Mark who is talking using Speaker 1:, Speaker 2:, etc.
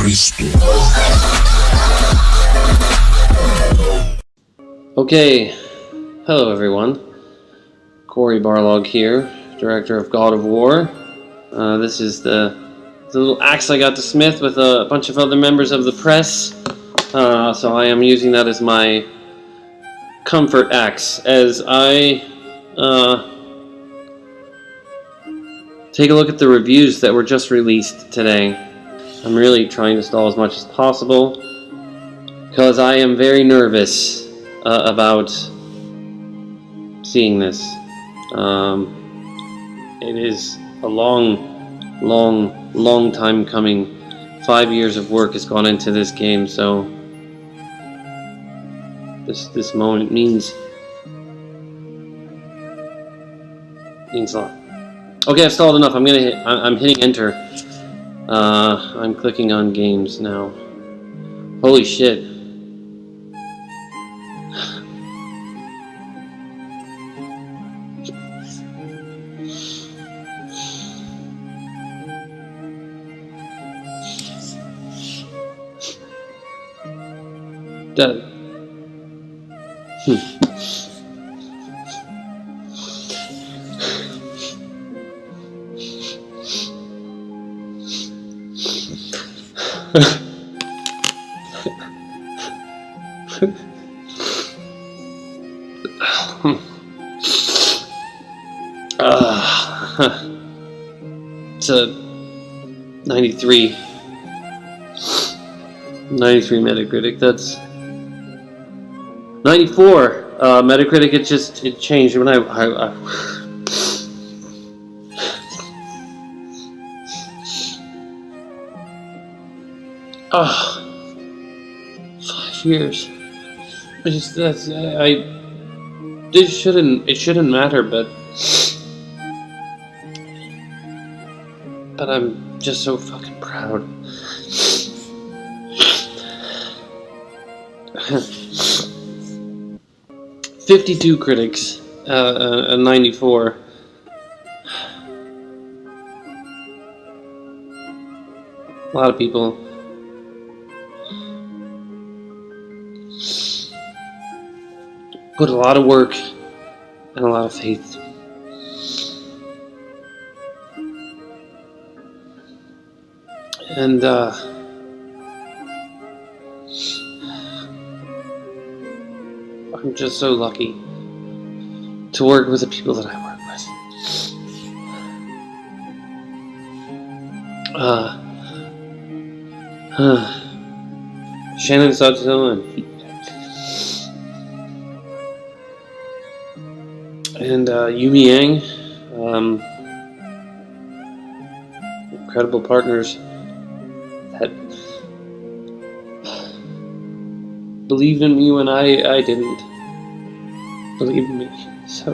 Speaker 1: Cristo.
Speaker 2: Okay, hello everyone. Cory Barlog here, director of God of War. Uh, this is the, the little axe I got to smith with a bunch of other members of the press. Uh, so I am using that as my comfort axe as I uh, take a look at the reviews that were just released today. I'm really trying to stall as much as possible because I am very nervous uh, about seeing this. Um, it is a long, long, long time coming. Five years of work has gone into this game, so this this moment means means a lot. Okay, I've stalled enough. I'm gonna hit. I'm hitting enter. Uh, I'm clicking on games now. Holy shit. That. Hmm. A 93. 93 Metacritic. That's 94. Uh, Metacritic. It just it changed when I. I, I Ah, five years. I just that's I. I this shouldn't it shouldn't matter, but but I'm just so fucking proud. Fifty-two critics, uh, uh, uh, ninety-four. A lot of people. Put a lot of work and a lot of faith. And uh, I'm just so lucky to work with the people that I work with. Uh, uh, Shannon Studstill and and uh, Yumi Yang. Um, incredible partners that believed in me when I, I didn't believe in me. So.